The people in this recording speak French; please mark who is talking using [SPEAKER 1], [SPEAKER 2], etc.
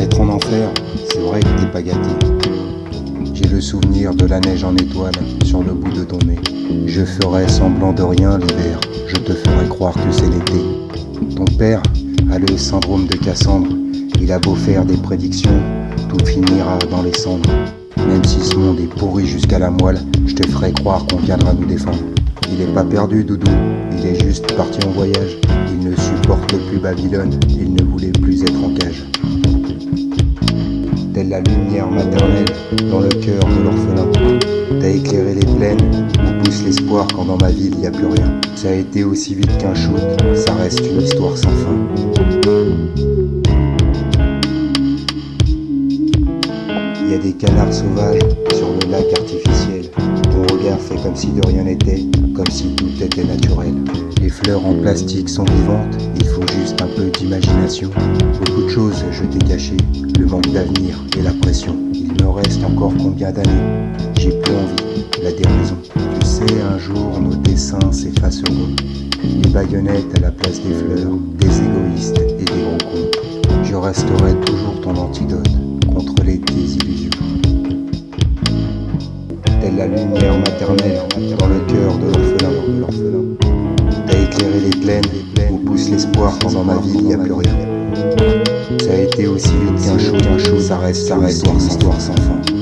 [SPEAKER 1] Naître en enfer, c'est vrai que t'es pas gâté. J'ai le souvenir de la neige en étoile sur le bout de ton nez. Je ferai semblant de rien l'hiver, je te ferai croire que c'est l'été. Ton père a le syndrome de Cassandre, il a beau faire des prédictions, tout finira dans les cendres. Même si ce monde est pourri jusqu'à la moelle, je te ferai croire qu'on viendra nous défendre. Il est pas perdu, Doudou, il est juste parti en voyage. Il ne supporte plus Babylone, il ne voulait plus être en cage. La lumière maternelle dans le cœur de l'orphelin. T'as éclairé les plaines où pousse l'espoir quand dans ma ville y a plus rien. Ça a été aussi vite qu'un shoot, ça reste une histoire sans fin. Il y a des canards sauvages sur le lac artificiel. Ton regard fait comme si de rien n'était, comme si tout était naturel. Les fleurs en plastique sont vivantes, il faut juste un peu d'imagination. Beaucoup de choses je t'ai cachées, le manque d'avenir et la pression. Il me reste encore combien d'années? J'ai plus envie, la déraison. Tu sais, un jour nos dessins s'effaceront. Les baïonnettes à la place des fleurs, des égoïstes et des gros cons. Je resterai toujours ton antidote contre les désillusions. La lumière maternelle dans le cœur de l'orphelin. T'as éclairé les plaines où pousse l'espoir dans ma vie il n'y a plus rien. Ça a été aussi vite qu'un chaud, qu'un chaud, ça reste, ça reste histoire sans fin.